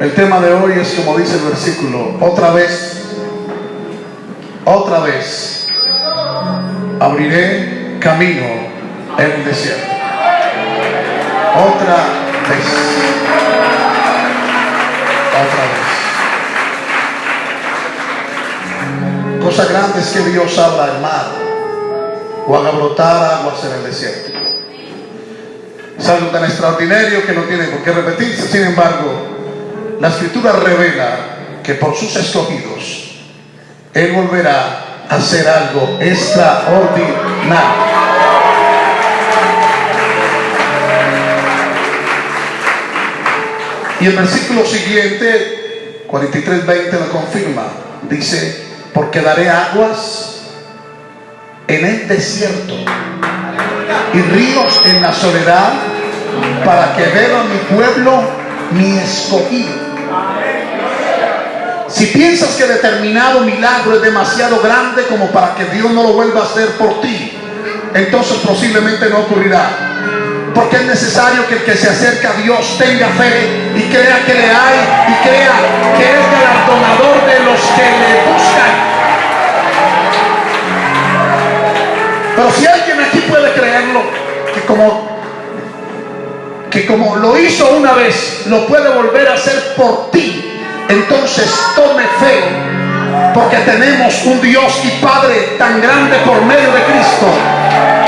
El tema de hoy es como dice el versículo, otra vez, otra vez abriré camino en el desierto. Otra vez. Otra vez. Cosa grande es que Dios abra el mar o haga brotar aguas en el desierto. Es algo tan extraordinario que no tiene por qué repetirse. Sin embargo, la escritura revela que por sus escogidos Él volverá a hacer algo extraordinario. Y el versículo siguiente, 43.20, lo confirma. Dice, porque daré aguas en el desierto y ríos en la soledad para que beba mi pueblo, mi escogido. Si piensas que determinado milagro es demasiado grande como para que Dios no lo vuelva a hacer por ti, entonces posiblemente no ocurrirá. Porque es necesario que el que se acerca a Dios tenga fe y crea que le hay y crea que es galardonador de los que le buscan. Pero si alguien aquí puede creerlo, que como que como lo hizo una vez, lo puede volver a hacer por ti entonces tome fe, porque tenemos un Dios y Padre tan grande por medio de Cristo,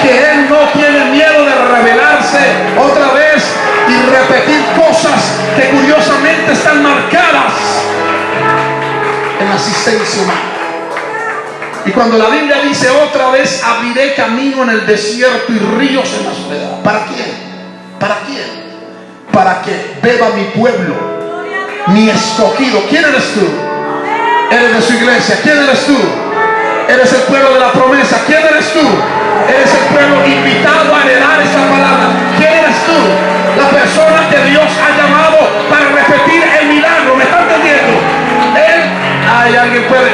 que Él no tiene miedo de revelarse otra vez y repetir cosas que curiosamente están marcadas en la asistencia humana. Y cuando la Biblia dice otra vez, abriré camino en el desierto y ríos en la soledad. ¿Para quién? ¿Para quién? Para que beba mi pueblo mi escogido. ¿Quién eres tú? Eres de su iglesia. ¿Quién eres tú? Eres el pueblo de la promesa. ¿Quién eres tú? Eres el pueblo invitado a heredar esa palabra. ¿Quién eres tú? La persona que Dios ha llamado para repetir el milagro. ¿Me está entendiendo? Él, hay alguien puede.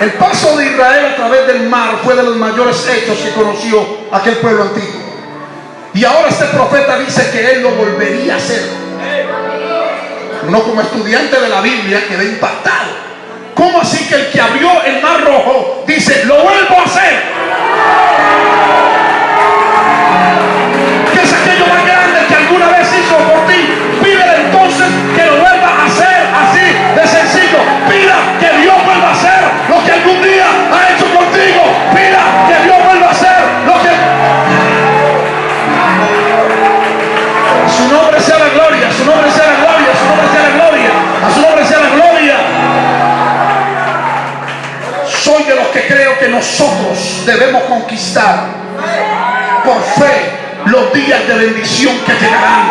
El paso de Israel a través del mar fue de los mayores hechos que conoció aquel pueblo antiguo. Y ahora este profeta dice que él lo volvería a hacer. Uno como estudiante de la Biblia queda impactado. ¿Cómo así que el que abrió el mar rojo dice, lo vuelvo a hacer? De bendición que llegarán.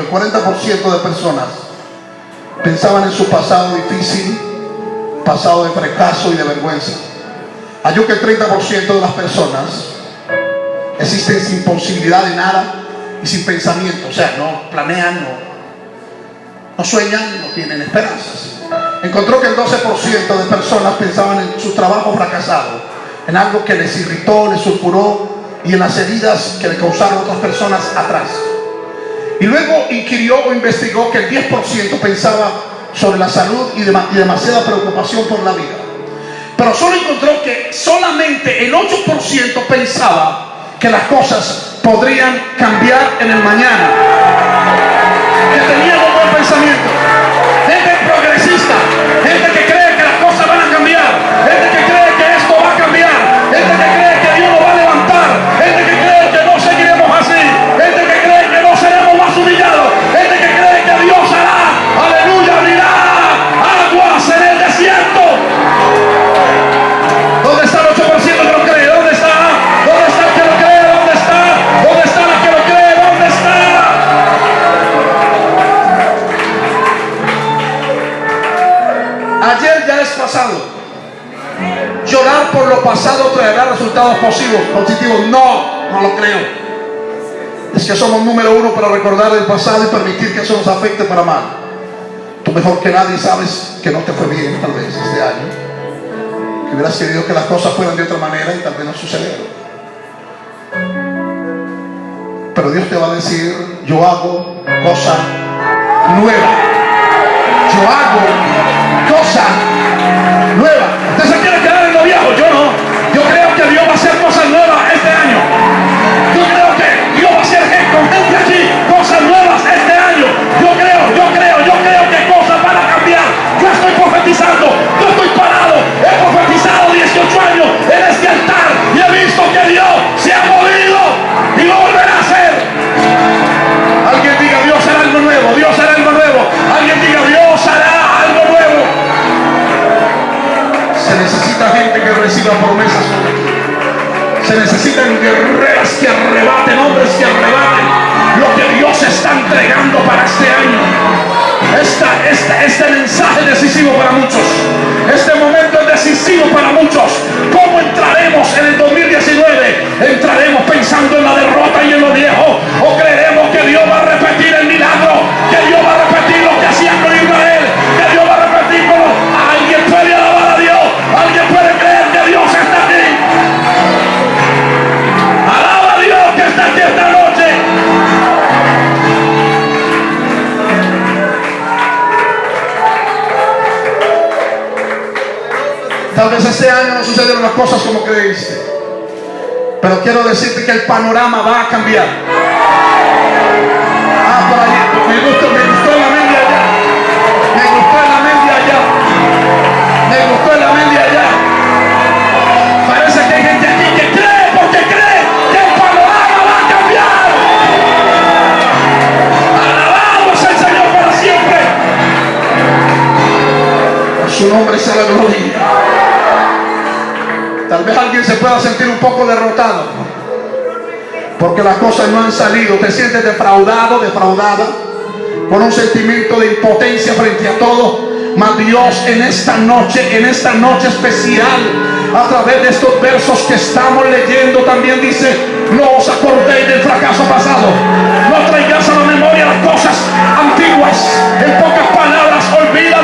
El 40% de personas pensaban en su pasado difícil, pasado de fracaso y de vergüenza. Halló que el 30% de las personas existen sin posibilidad de nada y sin pensamiento, o sea, no planean, no, no sueñan, no tienen esperanzas encontró que el 12% de personas pensaban en su trabajo fracasado, en algo que les irritó, les sulfuró y en las heridas que le causaron otras personas atrás. Y luego inquirió o investigó que el 10% pensaba sobre la salud y, demasiada preocupación por la vida. Pero solo encontró que solamente el 8% pensaba que las cosas podrían cambiar en el mañana. Que buen pensamiento. Lo pasado traerá resultados positivos. Positivos, no, no lo creo. Es que somos número uno para recordar el pasado y permitir que eso nos afecte para mal. Tú mejor que nadie sabes que no te fue bien tal vez este año. Que hubieras querido que las cosas fueran de otra manera y tal vez no sucedieron. Pero Dios te va a decir, yo hago cosa nueva. Yo hago cosa nueva. Reciba promesas. Se necesitan guerreras que arrebaten, hombres que arrebaten lo que Dios está entregando para este año. Esta, esta, este mensaje decisivo para muchos. Este momento es decisivo para muchos. ¿Cómo entraremos en el 2019? ¿Entraremos pensando en la derrota y en lo viejo? ¿O creeremos que Dios va a repetir el Tal vez este año no sucedieron las cosas como creíste. Pero quiero decirte que el panorama va a cambiar. Ah. Me gustó, me gustó el amén de allá. Me gustó el amén de allá. Me gustó el amén de allá. Parece que hay gente aquí que cree porque cree que el panorama va a cambiar. Alabado es el Señor para siempre. Su nombre sea la gloria. Tal alguien se pueda sentir un poco derrotado. Porque las cosas no han salido. Te sientes defraudado, defraudada. Con un sentimiento de impotencia frente a todo. Mas Dios en esta noche, en esta noche especial, a través de estos versos que estamos leyendo, también dice, no os acordéis del fracaso pasado. No traigáis a la memoria las cosas antiguas. En pocas palabras, olvida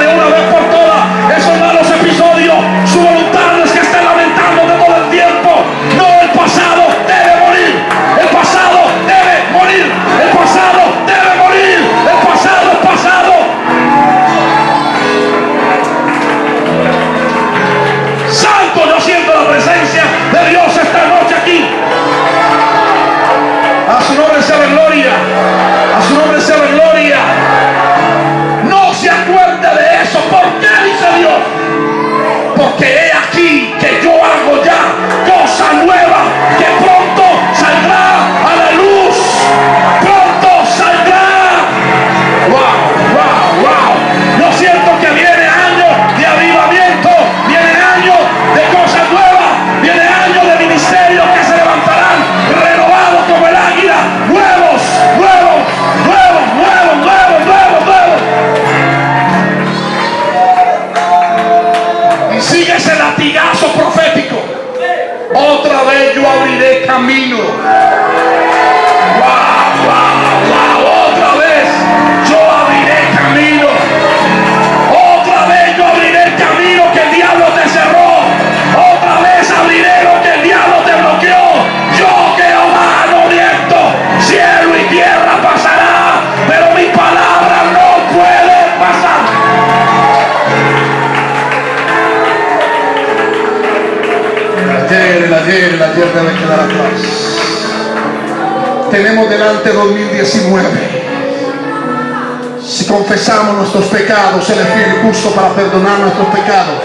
confesamos nuestros pecados, Él es fiel justo para perdonar nuestros pecados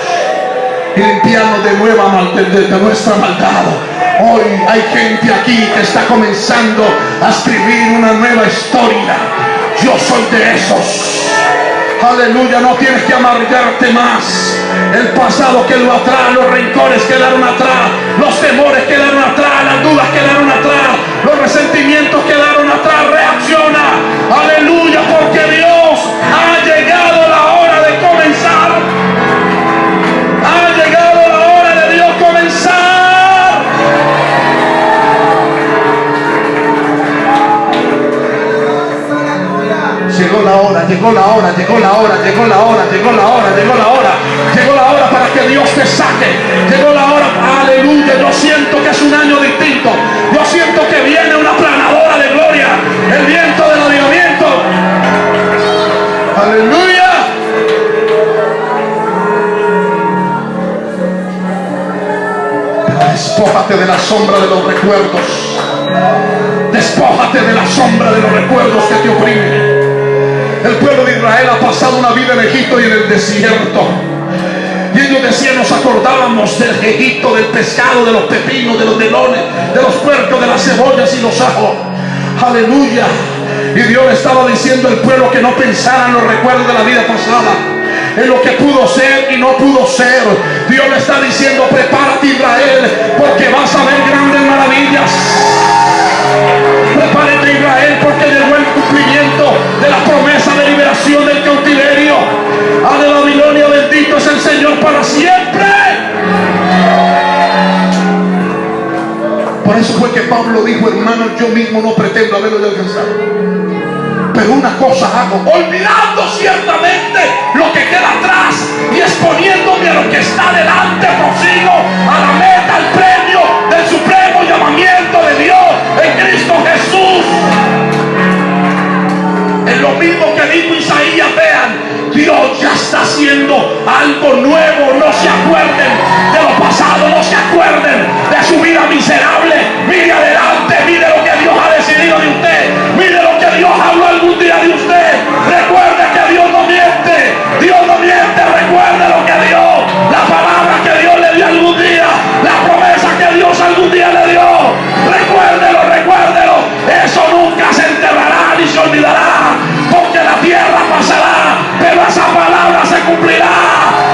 y limpiarnos de, nueva de, de- nuestra maldad. Hoy hay gente aquí que está comenzando a escribir una nueva historia. Yo soy de esos. Aleluya, no tienes que amargarte más. El pasado quedó atrás, los rencores quedaron atrás, los temores quedaron atrás, las dudas quedaron atrás, los resentimientos quedaron atrás. Reacciona, aleluya, porque llegó la hora, llegó la hora, llegó la hora, llegó la hora, llegó la hora, llegó la hora para que Dios te saque. Llegó la hora, aleluya. Yo siento que es un año distinto. Yo siento que viene una planadora de gloria, el viento del avivamiento. Aleluya. Despójate de la sombra de los recuerdos. Despójate de la sombra de los recuerdos que te oprimen. El pueblo de Israel ha pasado una vida en Egipto y en el desierto. Y ellos decían, nos acordábamos del Egipto, del pescado, de los pepinos, de los melones, de los puercos, de las cebollas y los ajos. Aleluya. Y Dios le estaba diciendo al pueblo que no pensara en los recuerdos de la vida pasada en lo que pudo ser y no pudo ser. Dios le está diciendo, prepárate Por eso fue que Pablo dijo, hermano, yo mismo no pretendo haberlo alcanzado. Pero una cosa hago, olvidando ciertamente lo que queda atrás y exponiéndome a lo que está delante, prosigo a la meta, al premio del supremo llamamiento de Dios en Cristo Jesús. Es lo mismo que dijo Isaías, vean, Dios ya está haciendo algo nuevo, no se acuerden de lo pasado, no se acuerden de su vida miserable, mire adelante, mire lo que Dios ha decidido de usted, mire lo que Dios habló algún día de usted. Recuerde que Dios no miente. Dios no miente. Recuerde lo que dio. La palabra que Dios le dio algún día. La promesa que Dios algún día le dio. Recuérdelo, recuérdelo. Eso nunca se enterrará ni se olvidará. Porque la tierra pasará. Esa palabra se cumplirá.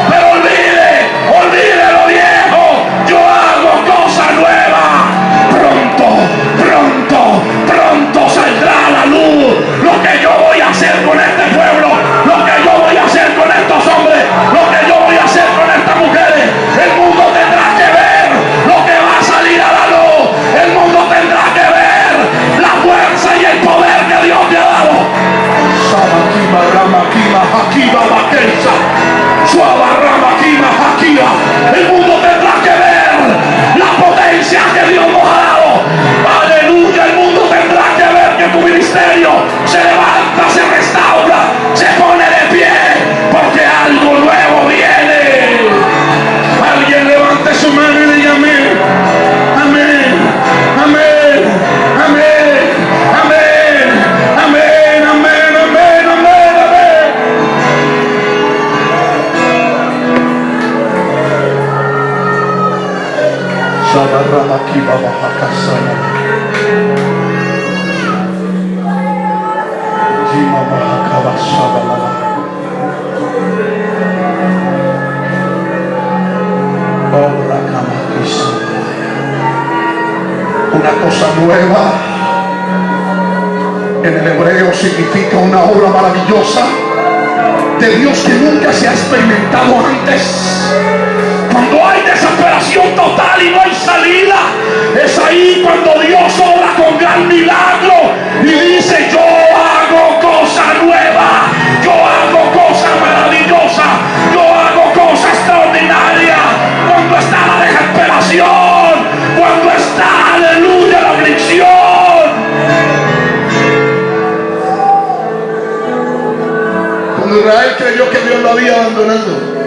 Lo había abandonado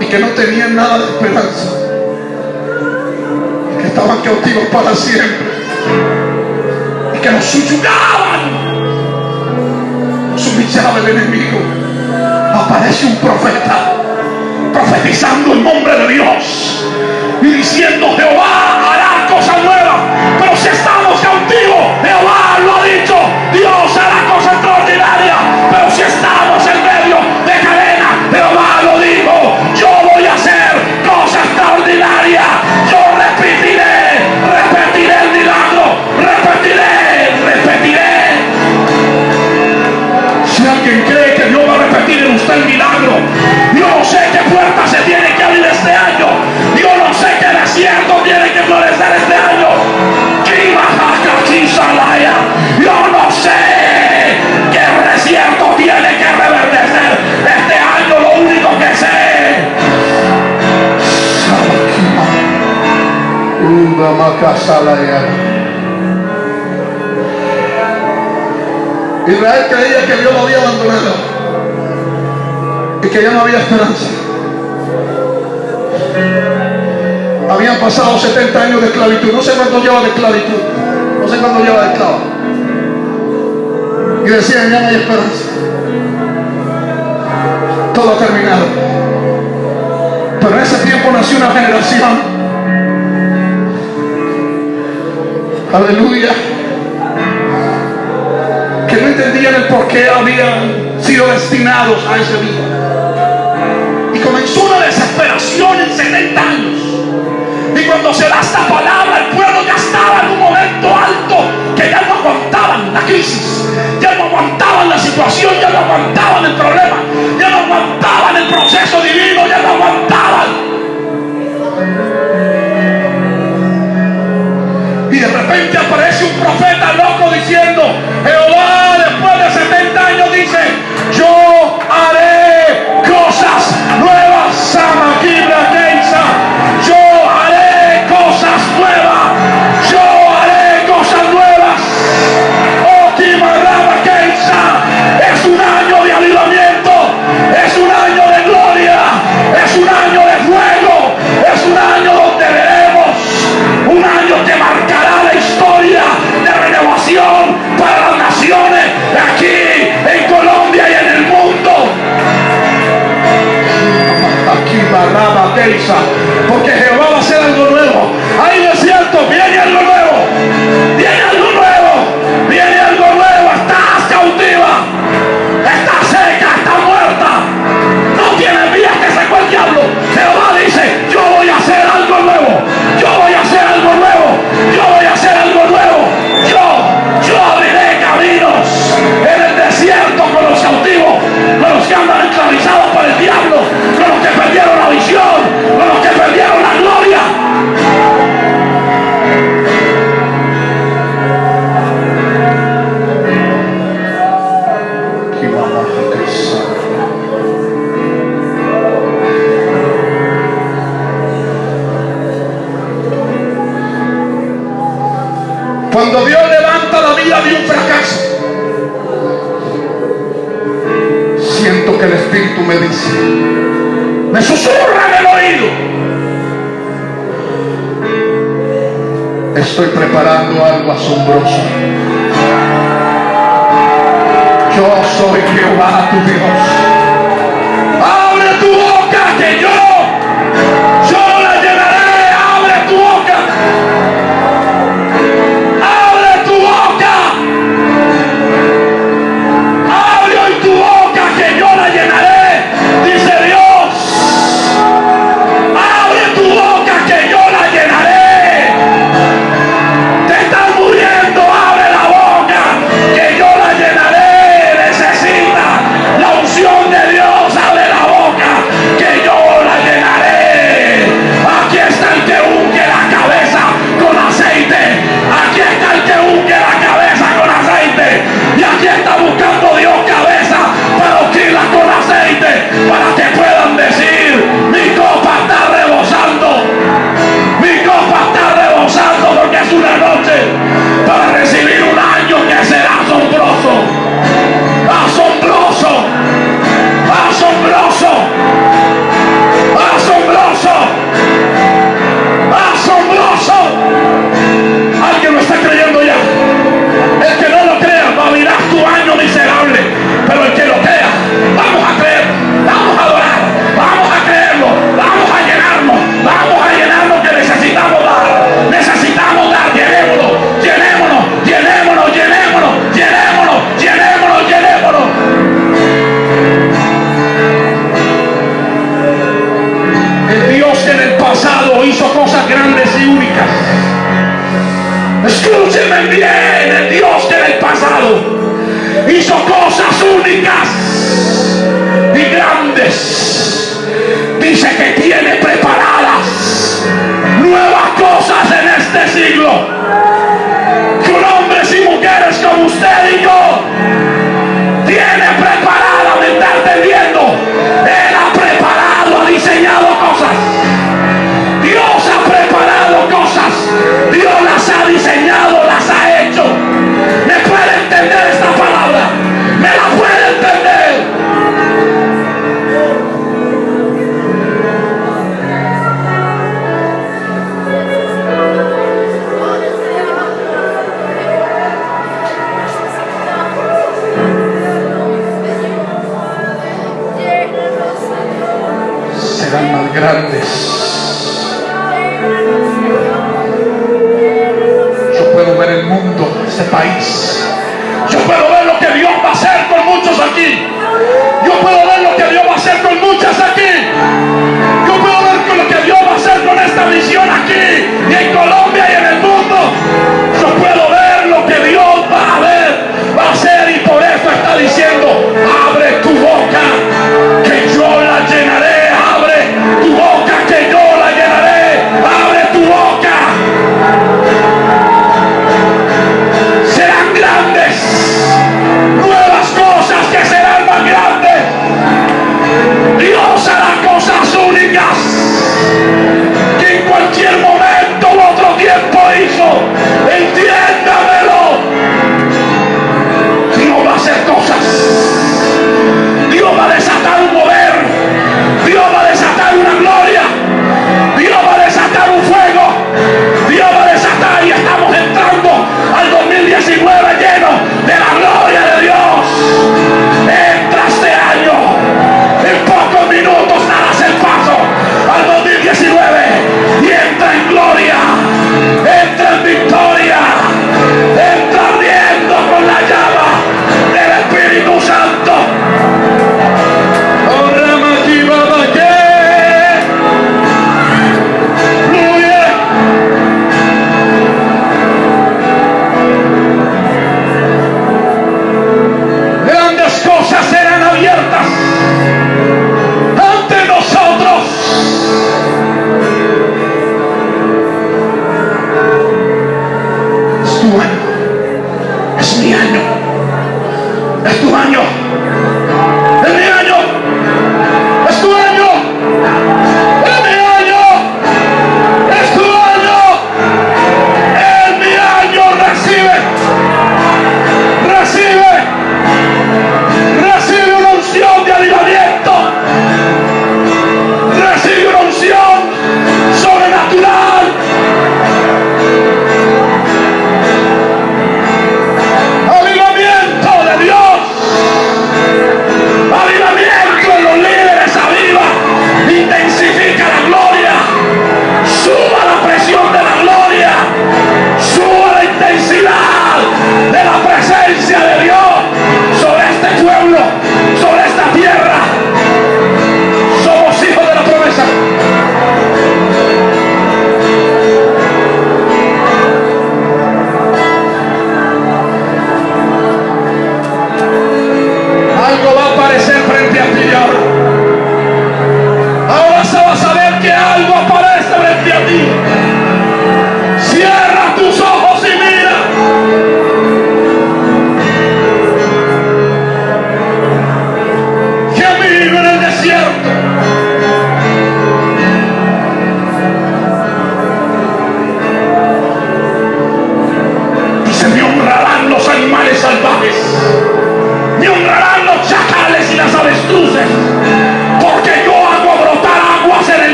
y que no tenían nada de esperanza, y que estaban cautivos para siempre, y que los subyugaban, los humillaba el enemigo. Aparece un profeta profetizando el nombre de Dios y diciendo Jehová hará cosas nuevas, pero si estamos está el milagro. Yo sé qué puertas se tienen que abrir este año. Yo no sé qué desierto tiene que florecer este año. Yo no sé qué desierto tiene que reverdecer este año. Lo único que sé. Israel creía que Dios lo había abandonado y que ya no había esperanza. Habían pasado 70 años de esclavitud. No sé cuánto lleva de esclavitud. No sé cuánto lleva de esclavo. Y decían, ya no hay esperanza. Todo ha terminado. Pero en ese tiempo nació una generación. Aleluya. Que no entendían el por qué habían sido destinados a ese día desesperación en 70 años. Y cuando se da esta palabra, el pueblo ya estaba en un momento alto que ya no aguantaban la crisis, ya no aguantaban la situación, ya no aguantaban el problema, ya no aguantaban el proceso divino, ya no aguantaban. Y de repente aparece un profeta loco diciendo, Jehová después de 70 años dice, yo ese país. Yo puedo ver lo que Dios va a hacer con muchos aquí. Yo puedo ver lo que Dios va a hacer con muchas aquí.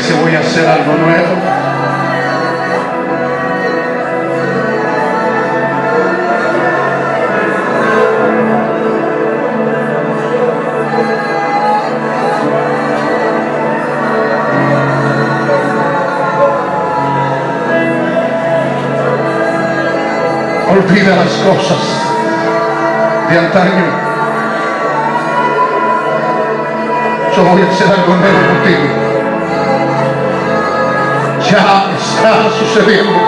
dice voy a hacer algo nuevo. Olvida las cosas de antaño. Yo voy a hacer algo nuevo contigo. già sta succedendo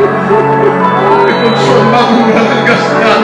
Con su amargura la.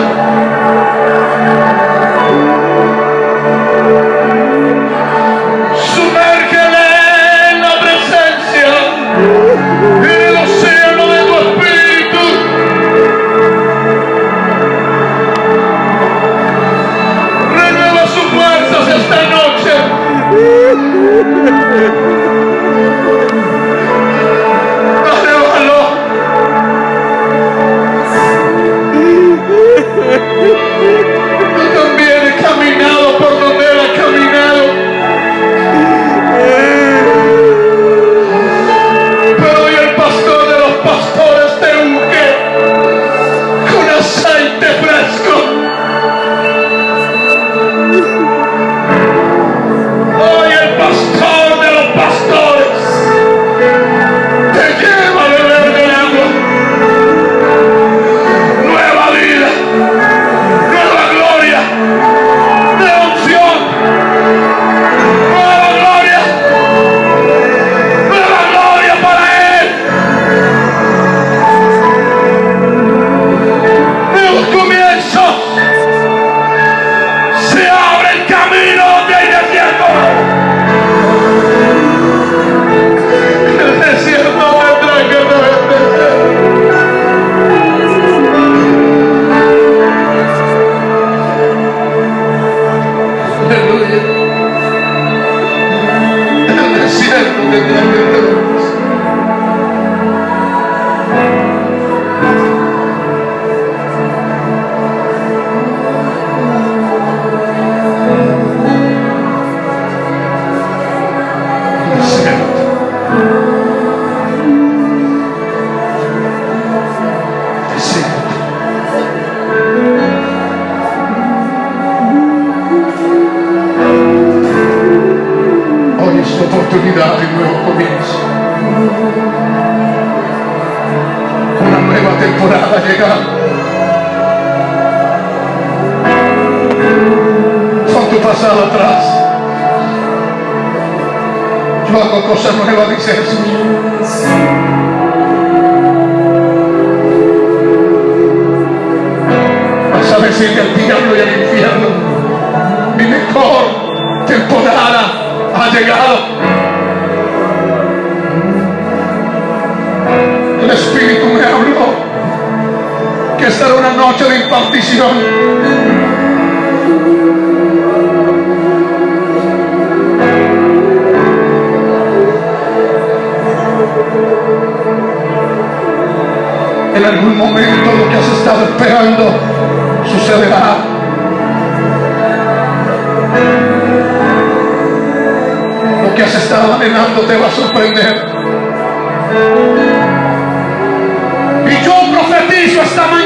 en algún momento lo que has estado esperando sucederá. Lo que has estado anhelando te va a sorprender. Y yo profetizo esta mañana